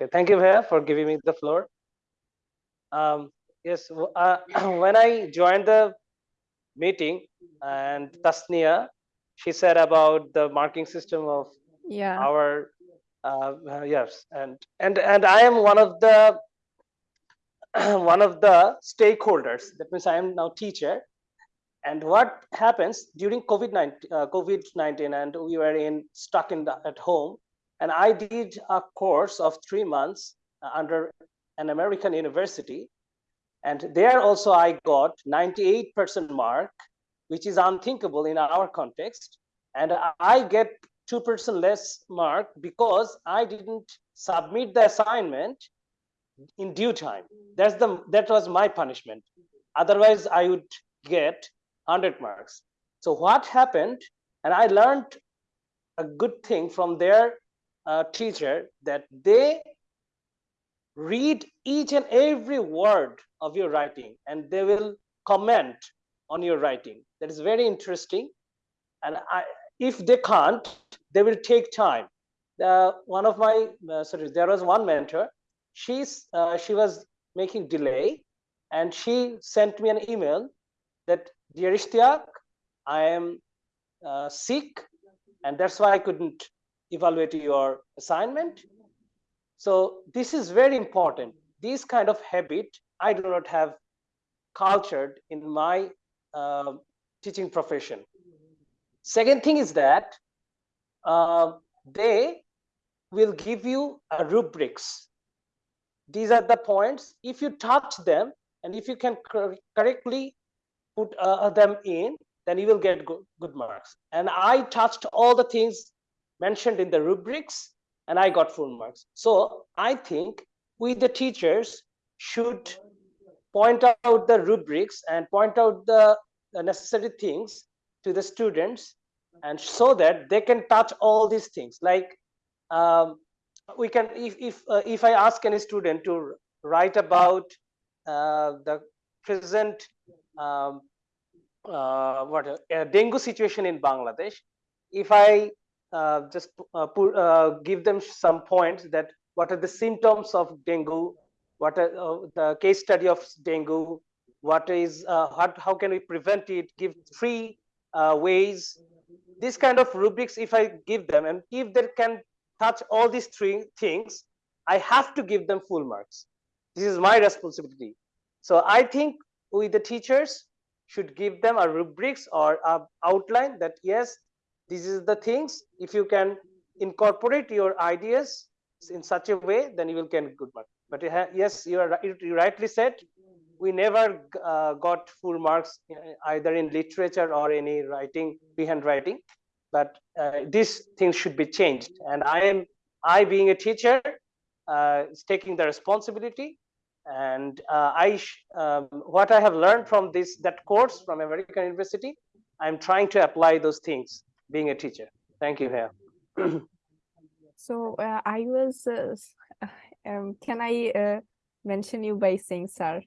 Okay, thank you, Bhaiya, for giving me the floor. Um, yes, uh, when I joined the meeting and Tasnia, she said about the marking system of yeah our uh, yes, and and and I am one of the one of the stakeholders. That means I am now teacher. And what happens during COVID nineteen, uh, COVID nineteen, and we were in stuck in the, at home, and I did a course of three months uh, under an American university, and there also I got ninety eight percent mark, which is unthinkable in our context, and I get 2% less mark because I didn't submit the assignment in due time. That's the that was my punishment. Otherwise, I would get 100 marks. So what happened, and I learned a good thing from their uh, teacher that they read each and every word of your writing and they will comment on your writing. That is very interesting. And I, if they can't, they will take time. Uh, one of my, uh, sorry, there was one mentor, she's, uh, she was making delay and she sent me an email that, dear Ishtiaq, I am uh, sick and that's why I couldn't evaluate your assignment. So this is very important. This kind of habit I do not have cultured in my uh, teaching profession. Second thing is that uh, they will give you a rubrics. These are the points. If you touch them and if you can cor correctly put uh, them in, then you will get good, good marks. And I touched all the things mentioned in the rubrics and I got full marks. So I think we the teachers should point out the rubrics and point out the, necessary things to the students and so that they can touch all these things like um, we can if if uh, if i ask any student to write about uh, the present um, uh, what a dengue situation in bangladesh if i uh, just uh, uh, give them some points that what are the symptoms of dengue what are the case study of dengue what is how, how can we prevent it give three uh, ways. This kind of rubrics if i give them and if they can touch all these three things i have to give them full marks. This is my responsibility. So i think we the teachers should give them a rubrics or a outline that yes this is the things if you can incorporate your ideas in such a way then you will get good mark but yes you are you rightly said we never uh, got full marks uh, either in literature or any writing freehand writing. But uh, these things should be changed. And i am i being a teacher uh, is taking the responsibility. And uh, i um, what i have learned from this that course from american university i'm trying to apply those things being a teacher thank you here so uh, i was um, can i mention you by saying sir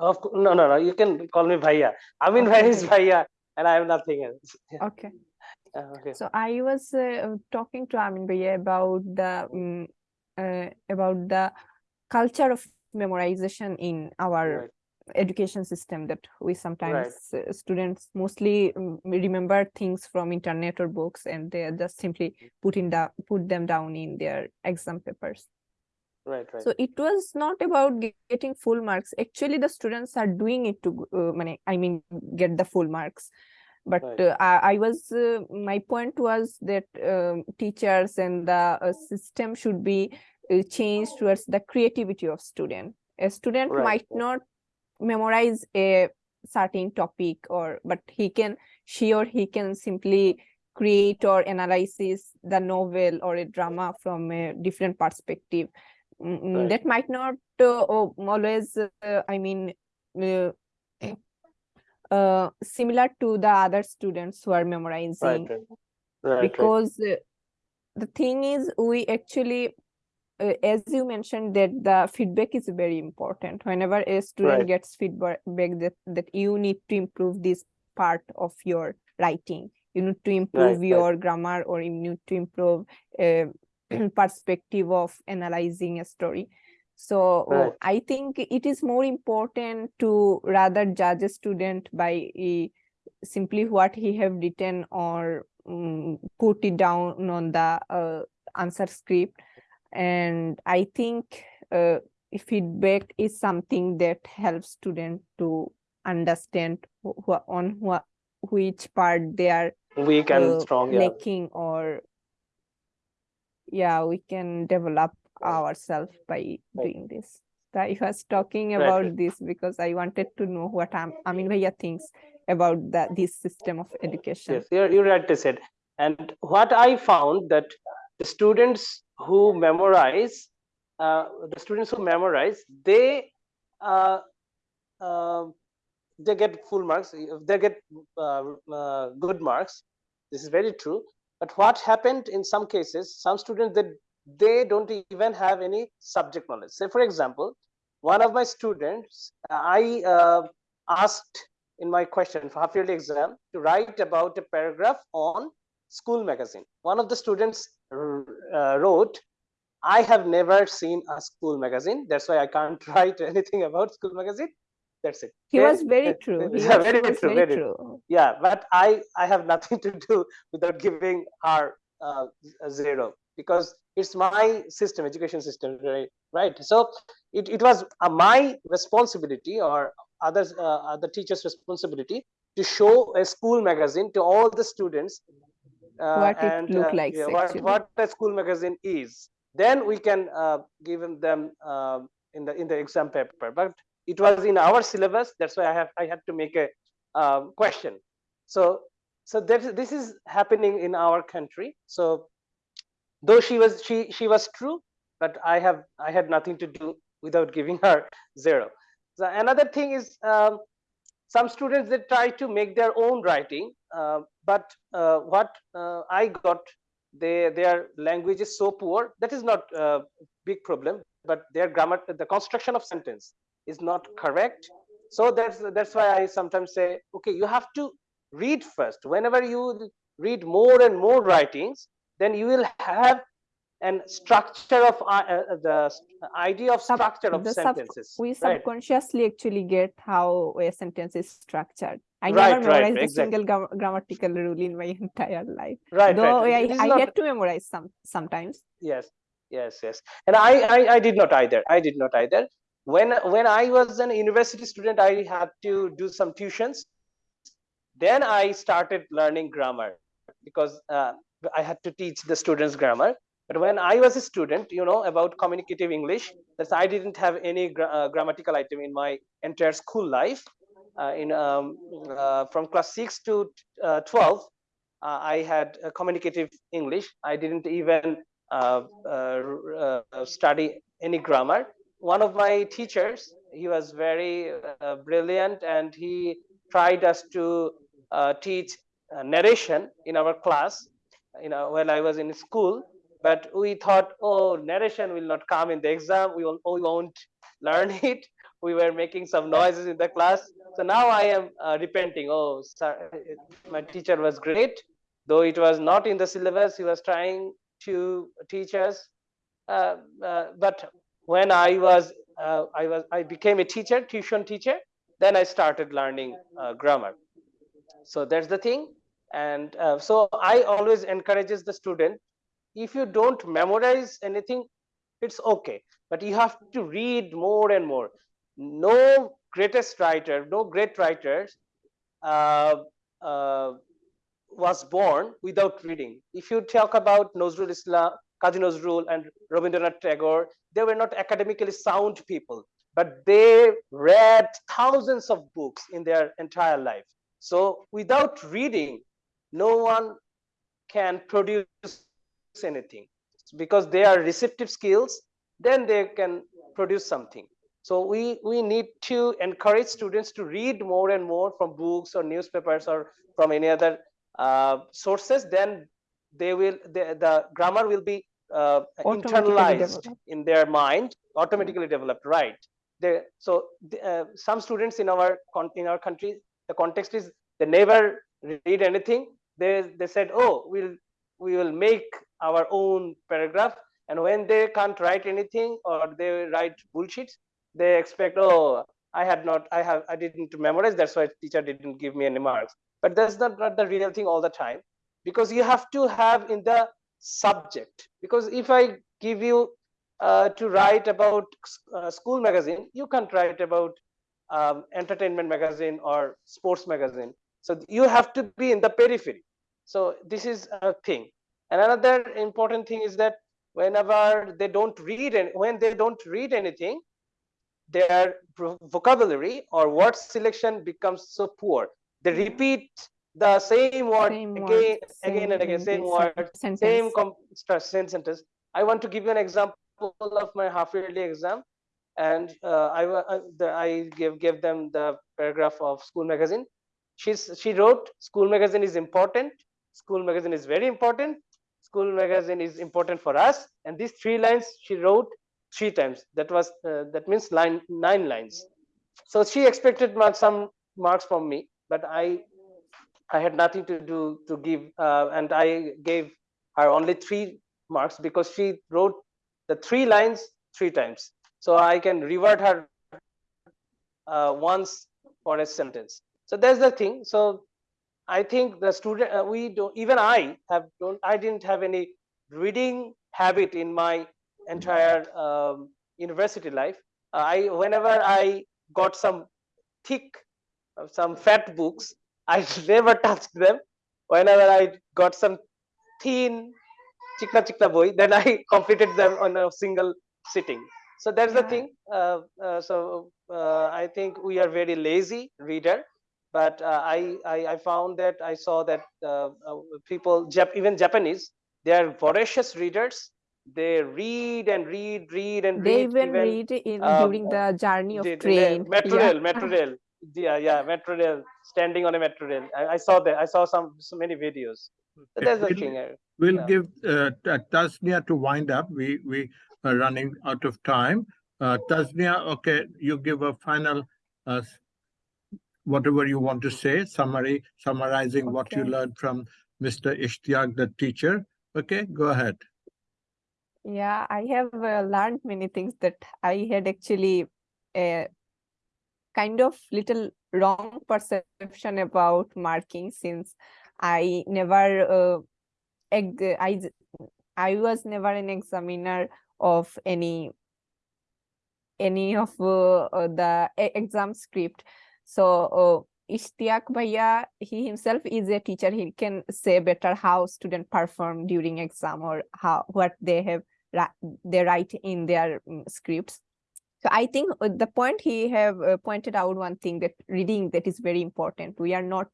of no, no, no. You can call me Bhaiya. I mean, okay. is Bhaiya, and I have nothing else. Yeah. Okay. Uh, okay. So I was uh, talking to Amin Bhaiya about the um, uh, about the culture of memorization in our. Education system that we sometimes right. Uh, students mostly um, remember things from internet or books and they just simply put in the put them down in their exam papers right right so it was not about getting full marks actually the students are doing it to uh, i mean get the full marks but right. uh, I, I, was uh, my point was that um, teachers and the uh, system should be uh, changed towards the creativity of student a student right. might not memorize a certain topic or but he can she or he can simply create or analysis the novel or a drama from a different perspective right. that might not uh, always uh, i mean uh, uh, similar to the other students who are memorizing right, right. because uh, the thing is we actually uh, as you mentioned that the feedback is very important whenever a student gets feedback that that you need to improve this part of your writing you need to improve your grammar or you need to improve perspective of analyzing a story. So uh, Right. I think it is more important to rather judge a student by uh, simply what he have written or um, put it down on the uh, answer script. And I think uh, feedback is something that helps students to understand wh- wh- on what which part they are weak and uh, strong yeah. lacking or yeah we can develop ourselves by doing this. So i was talking about right. this because i wanted to know what Am- amin bhaiya thinks about that this system of education. Yes you're, you're right to said and what i found that the students who memorize uh, the students who memorize they uh, uh, they get full marks they get uh, uh, good marks. This is very true. But what happened in some cases some students that they don't even have any subject knowledge. Say for example one of my students i uh, asked in my question for half yearly exam to write about a paragraph on school magazine. One of the students uh, wrote i have never seen a school magazine. That's why i can't write anything about school magazine. That's it. He was very true. he Yeah, was, very was true, very very true. yeah but i i have nothing to do without giving her uh, a zero because it's my system education system right right? So it, it was uh, my responsibility or others uh, other teachers responsibility to show a school magazine to all the students What it and look uh, likes, yeah, what, what a school magazine is. Then we can uh, give them uh, in the in the exam paper. But it was in our syllabus that's why i have i had to make a um, question. So so this is happening in our country. So though she was she she was true but i have i had nothing to do without giving her zero. So another thing is um, some students they try to make their own writing. Uh, but uh, what uh, i got they their language is so poor that is not a big problem but their grammar the construction of sentence is not correct. So that's that's why i sometimes say okay you have to read first. Whenever you read more and more writings then you will have an structure of uh, uh, the idea of structure of the sentences we right? subconsciously actually get how a sentence is structured. I Right, never right, memorized a exactly. single gra- grammatical rule in my entire life right though right i, I not- had to memorize some sometimes. Yes yes yes. And I, I i did not either i did not either. When when i was an university student i had to do some tuitions. Then i started learning grammar because uh, i had to teach the students grammar but when i was a student you know about communicative english that's i didn't have any gra- uh, grammatical item in my entire school life uh, in um, uh, from class 6 to uh, 12 uh, i had uh, communicative english i didn't even study any grammar. One of my teachers, he was very brilliant and he tried us to teach narration in our class, you know, when I was in school. But we thought, oh, narration will not come in the exam. We won't, we won't learn it. We were making some noises in the class. So now I am uh, repenting. Oh, sir, my teacher was great. Though it was not in the syllabus, he was trying to teach us. Uh, uh, but when I was, uh, I was, I became a teacher, tuition teacher. Then I started learning uh, grammar. So that's the thing. And uh, so I always encourages the student. If you don't memorize anything, it's okay. But you have to read more and more. No greatest writer, no great writers uh, uh, was born without reading. If you talk about Nazrul Islam, Kazi Nazrul and Rabindranath Tagore, they were not academically sound people, but they read thousands of books in their entire life. So without reading, no one can produce anything because they are receptive skills, then they can produce something. So we, we need to encourage students to read more and more from books or newspapers or from any other uh, sources, then they will the, the grammar will be uh, internalized develop. in their mind, automatically developed. Right. They, so uh, some students in our in our country, the context is they never read anything. They they said, oh, we'll we will make our own paragraph And when they can't write anything or they write bullshit, they expect, oh, I had not, I have, I didn't memorize. That's why teacher didn't give me any marks. But that's not, not the real thing all the time, because you have to have in the subject. Because if I give you uh, to write about uh, school magazine, you can't write about um, entertainment magazine or sports magazine. So you have to be in the periphery. So this is a thing. And another important thing is that whenever they don't read and when they don't read anything, their vocabulary or word selection becomes so poor. They repeat the same word Same again, word, again and again, same word, sen- same sentence. com- same sentence. I want to give you an example of my half yearly exam, and uh, I, I, the, I gave gave them the paragraph of school magazine. She's she wrote, "School magazine is important. School magazine is very important. School magazine is important for us." And these three lines she wrote three times. That was uh, that means line nine lines. So she expected mark, some marks from me, but I I had nothing to do to give, uh, and I gave her only three marks because she wrote the three lines three times. So I can reward her uh, once for a sentence. So that's the thing. So I think the student, uh, we don't, even I have don't, I didn't have any reading habit in my entire um, university life. I, whenever I got some thick, uh, some fat books, I never touched them. Whenever I got some thin chikna chikna boy, then I completed them on a single sitting. So that's the thing. Uh, uh, so uh, I think we are very lazy reader, but uh, I, I I found that I saw that uh, uh, people, Jap- even Japanese, they are voracious readers. They read and read, read and They read. even read in uh, during the journey of did- train. metro Yeah. rail, metro rail. Yeah, yeah, metro rail, standing on a metro rail. I, I saw that. I saw some so many videos. So Okay, that's we'll- thing. uh, We'll Yeah. give uh, Tasnia to wind up. We we are running out of time. Uh, Tasnia, okay, you give a final, uh, s- whatever you want to say, summary, summarizing what you learned from Mr. Ishtiaq, the teacher. Okay, go ahead. Yeah, I have uh, learned many things that I had actually a kind of little wrong perception about marking since I never uh, I I was never an examiner of any any of uh, uh, the exam script. So uh, Ishtiaq Bhaiya, he himself is a teacher. He can say better how student perform during exam or how what they have they write in their mm, scripts. So I think uh, the point he have uh, pointed out one thing that reading that is very important. We are not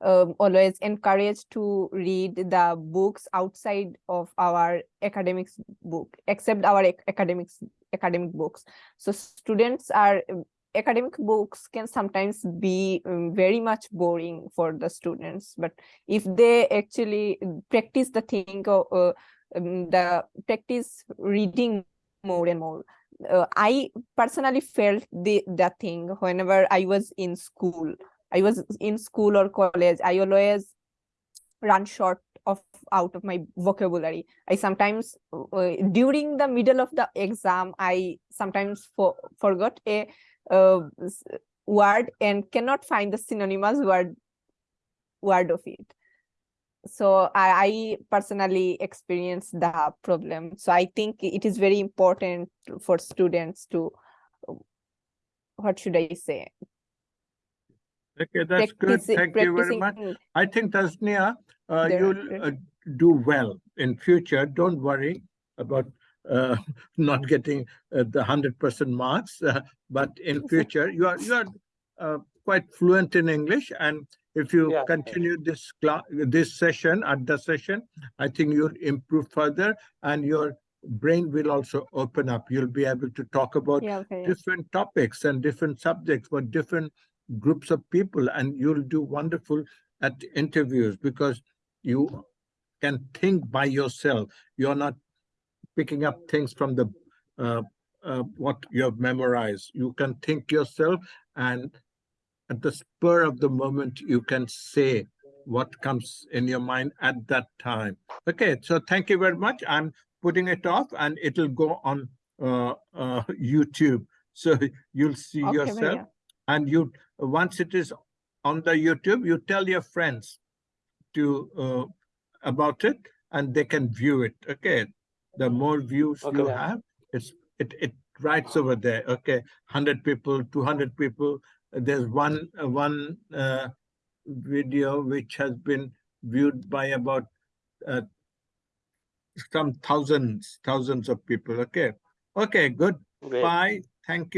um, always encouraged to read the books outside of our academics book, except our ac- academics academic books. So students are um, academic books can sometimes be um, very much boring for the students, but if they actually practice the thing or uh, um, the practice reading more and more uh, I personally felt the that thing whenever I was in school. I was in school or college. I always run short of out of my vocabulary. I sometimes uh, during the middle of the exam, I sometimes for, forgot a uh, word and cannot find the synonymous word word of it so I, I personally experienced the problem so i think it is very important for students to what should i say Okay, that's good. practice Thank you very much. I think Tasnia, uh, you'll uh, do well in future. Don't worry about uh, not getting uh, the hundred percent marks, uh, but in future you are you are uh, quite fluent in English, and if you Yeah. continue this class, this session at the session, I think you'll improve further, and your brain will also open up. You'll be able to talk about yeah okay different topics and different subjects for different groups of people and you'll do wonderful at interviews because you can think by yourself you're not picking up things from the uh, uh, what you have memorized you can think yourself and at the spur of the moment you can say what comes in your mind at that time okay so thank you very much i'm putting it off and it'll go on uh, uh, YouTube. So you'll see Okay, yourself Bhaiya. and you, once it is on the YouTube, you tell your friends to, uh, about it and they can view it, okay? The more views Okay, you have, it's, it, it writes over there, okay? Hundred people, two hundred people, there's one, one, uh, video which has been viewed by about, uh, some thousands, thousands of people, okay? Okay, good, Great. bye, thank you.